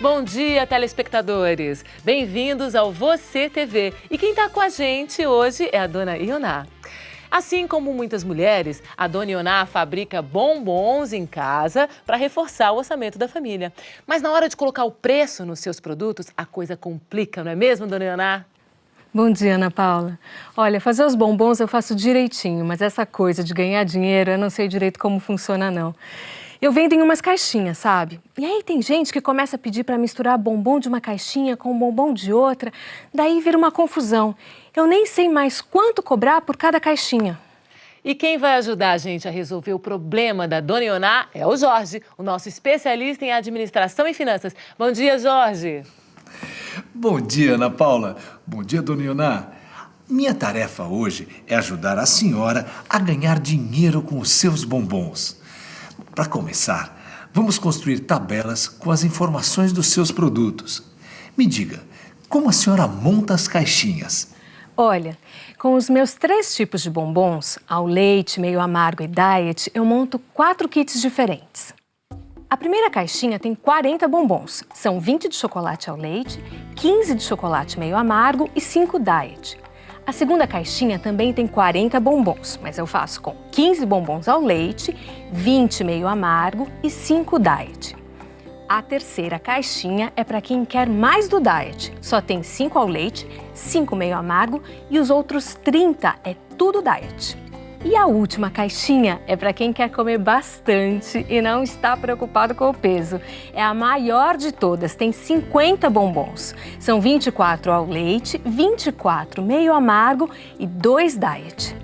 Bom dia, telespectadores! Bem-vindos ao Você TV. E quem está com a gente hoje é a dona Ioná. Assim como muitas mulheres, a dona Ioná fabrica bombons em casa para reforçar o orçamento da família. Mas na hora de colocar o preço nos seus produtos, a coisa complica, não é mesmo, dona Ioná? Bom dia, Ana Paula. Olha, fazer os bombons eu faço direitinho, mas essa coisa de ganhar dinheiro eu não sei direito como funciona, não. Eu vendo em umas caixinhas, sabe? E aí tem gente que começa a pedir para misturar bombom de uma caixinha com bombom de outra, daí vira uma confusão. Eu nem sei mais quanto cobrar por cada caixinha. E quem vai ajudar a gente a resolver o problema da Dona Ioná é o Jorge, o nosso especialista em administração e finanças. Bom dia, Jorge. Bom dia, Ana Paula. Bom dia, Dona Ioná. Minha tarefa hoje é ajudar a senhora a ganhar dinheiro com os seus bombons. Para começar, vamos construir tabelas com as informações dos seus produtos. Me diga, como a senhora monta as caixinhas? Olha, com os meus três tipos de bombons, ao leite, meio amargo e diet, eu monto quatro kits diferentes. A primeira caixinha tem 40 bombons. São 20 de chocolate ao leite, 15 de chocolate meio amargo e 5 diet. A segunda caixinha também tem 40 bombons, mas eu faço com 15 bombons ao leite, 20 meio amargo e 5 diet. A terceira caixinha é para quem quer mais do diet. Só tem 5 ao leite, 5 meio amargo e os outros 30 é tudo diet. E a última caixinha é para quem quer comer bastante e não está preocupado com o peso. É a maior de todas, tem 50 bombons. São 24 ao leite, 24 meio amargo e 2 diet.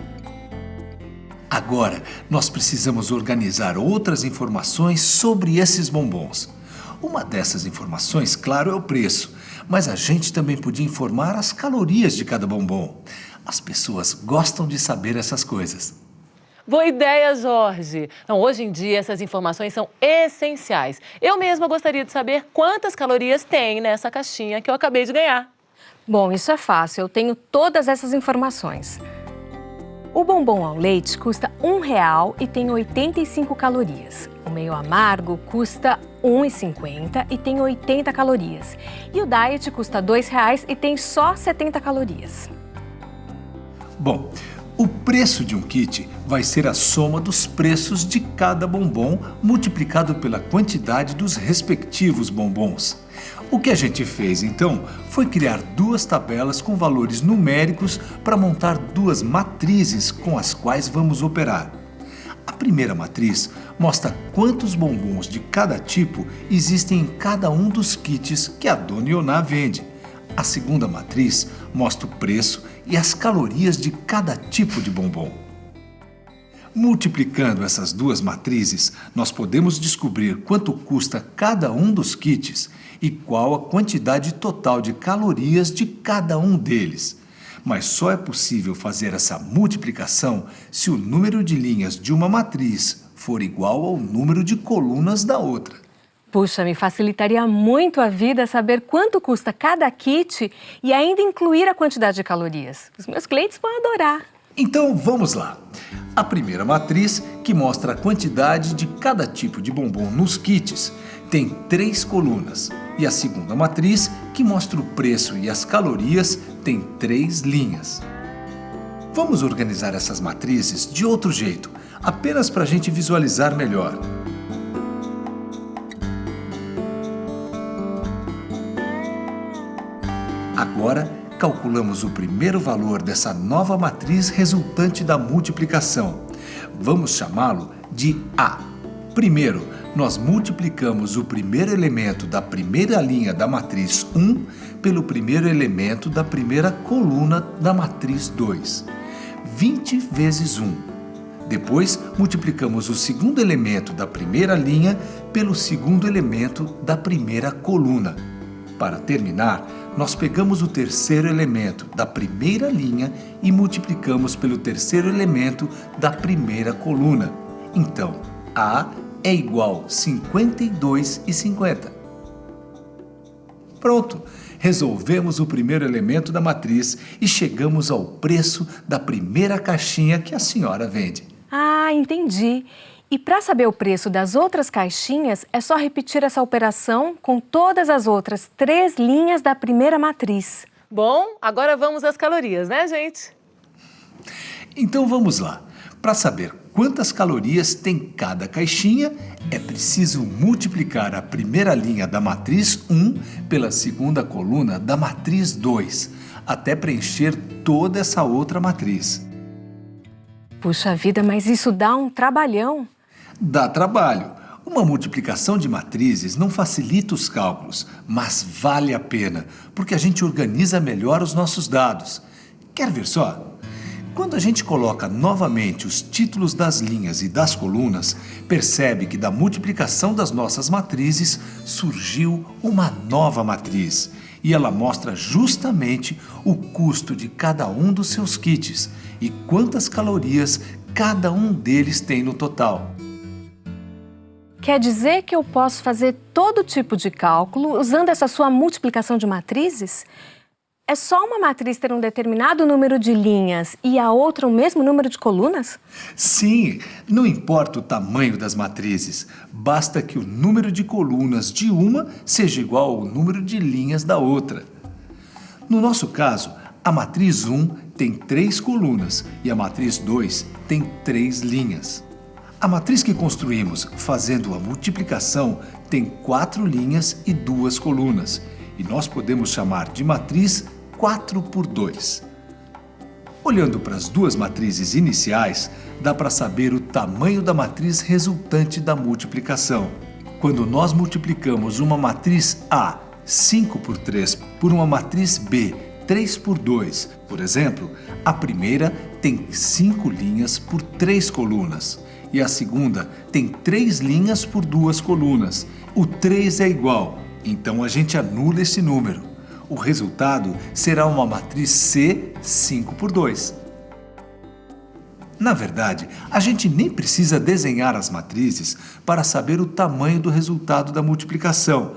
Agora, nós precisamos organizar outras informações sobre esses bombons. Uma dessas informações, claro, é o preço, mas a gente também podia informar as calorias de cada bombom. As pessoas gostam de saber essas coisas. Boa ideia, Jorge! Não, hoje em dia, essas informações são essenciais. Eu mesma gostaria de saber quantas calorias tem nessa caixinha que eu acabei de ganhar. Bom, isso é fácil. Eu tenho todas essas informações. O bombom ao leite custa um real e tem 85 calorias. O meio amargo custa R$ 1,50 e tem 80 calorias. E o diet custa R$ 2,00 e tem só 70 calorias. Bom, o preço de um kit vai ser a soma dos preços de cada bombom multiplicado pela quantidade dos respectivos bombons. O que a gente fez então foi criar duas tabelas com valores numéricos para montar duas matrizes com as quais vamos operar. A primeira matriz mostra quantos bombons de cada tipo existem em cada um dos kits que a Dona Ioná vende. A segunda matriz mostra o preço e as calorias de cada tipo de bombom. Multiplicando essas duas matrizes, nós podemos descobrir quanto custa cada um dos kits e qual a quantidade total de calorias de cada um deles. Mas só é possível fazer essa multiplicação se o número de linhas de uma matriz for igual ao número de colunas da outra. Puxa, me facilitaria muito a vida saber quanto custa cada kit e ainda incluir a quantidade de calorias. Os meus clientes vão adorar. Então vamos lá. A primeira matriz, que mostra a quantidade de cada tipo de bombom nos kits, tem três colunas. E a segunda matriz, que mostra o preço e as calorias, tem três linhas. Vamos organizar essas matrizes de outro jeito, apenas para a gente visualizar melhor. Agora, calculamos o primeiro valor dessa nova matriz resultante da multiplicação. Vamos chamá-lo de A. Primeiro, nós multiplicamos o primeiro elemento da primeira linha da matriz 1 pelo primeiro elemento da primeira coluna da matriz 2. 20 vezes 1. Depois, multiplicamos o segundo elemento da primeira linha pelo segundo elemento da primeira coluna. Para terminar, nós pegamos o terceiro elemento da primeira linha e multiplicamos pelo terceiro elemento da primeira coluna. Então, A é igual a 52 e 50. Pronto! Resolvemos o primeiro elemento da matriz e chegamos ao preço da primeira caixinha que a senhora vende. Ah, entendi. E para saber o preço das outras caixinhas, é só repetir essa operação com todas as outras três linhas da primeira matriz. Bom, agora vamos às calorias, né, gente? Então vamos lá. Para saber quantas calorias tem cada caixinha, é preciso multiplicar a primeira linha da matriz 1 pela segunda coluna da matriz 2, até preencher toda essa outra matriz. Puxa vida, mas isso dá um trabalhão. Dá trabalho. Uma multiplicação de matrizes não facilita os cálculos, mas vale a pena, porque a gente organiza melhor os nossos dados. Quer ver só? Quando a gente coloca novamente os títulos das linhas e das colunas, percebe que da multiplicação das nossas matrizes surgiu uma nova matriz. E ela mostra justamente o custo de cada um dos seus kits e quantas calorias cada um deles tem no total. Quer dizer que eu posso fazer todo tipo de cálculo usando essa sua multiplicação de matrizes? É só uma matriz ter um determinado número de linhas e a outra o mesmo número de colunas? Sim, não importa o tamanho das matrizes, basta que o número de colunas de uma seja igual ao número de linhas da outra. No nosso caso, a matriz 1 tem três colunas e a matriz 2 tem três linhas. A matriz que construímos fazendo a multiplicação tem quatro linhas e duas colunas, e nós podemos chamar de matriz 4 por 2. Olhando para as duas matrizes iniciais, dá para saber o tamanho da matriz resultante da multiplicação. Quando nós multiplicamos uma matriz A 5 por 3 por uma matriz B 3 por 2, por exemplo, a primeira tem 5 linhas por 3 colunas e a segunda tem três linhas por duas colunas. O 3 é igual, então a gente anula esse número. O resultado será uma matriz C 5 por 2. Na verdade, a gente nem precisa desenhar as matrizes para saber o tamanho do resultado da multiplicação.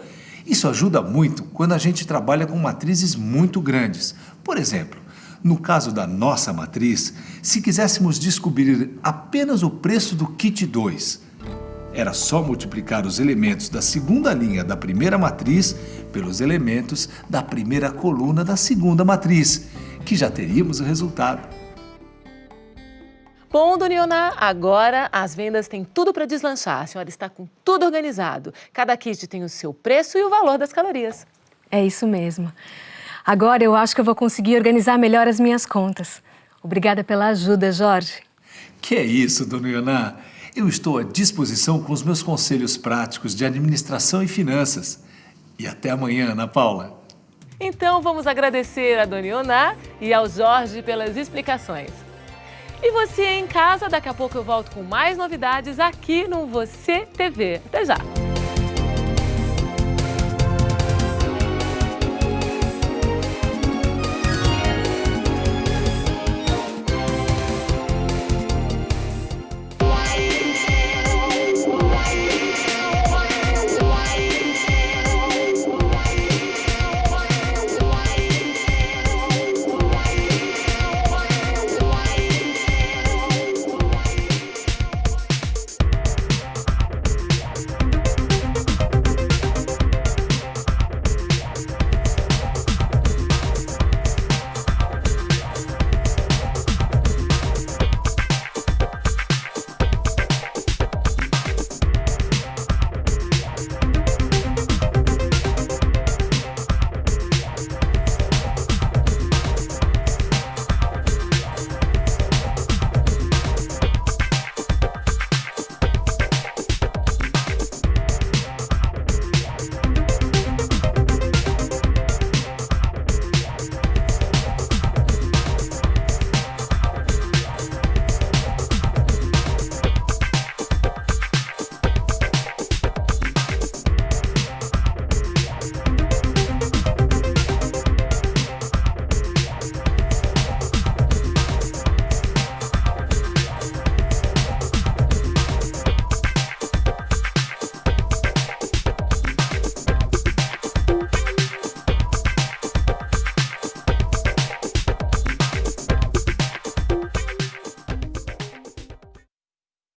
Isso ajuda muito quando a gente trabalha com matrizes muito grandes. Por exemplo, no caso da nossa matriz, se quiséssemos descobrir apenas o preço do kit 2, era só multiplicar os elementos da segunda linha da primeira matriz pelos elementos da primeira coluna da segunda matriz, que já teríamos o resultado. Bom, Dona Ioná, agora as vendas têm tudo para deslanchar. A senhora está com tudo organizado. Cada kit tem o seu preço e o valor das calorias. É isso mesmo. Agora eu acho que eu vou conseguir organizar melhor as minhas contas. Obrigada pela ajuda, Jorge. Que é isso, dona Ioná. Eu estou à disposição com os meus conselhos práticos de administração e finanças. E até amanhã, Ana Paula. Então vamos agradecer a Dona Ioná e ao Jorge pelas explicações. E você em casa, daqui a pouco eu volto com mais novidades aqui no Você TV. Até já!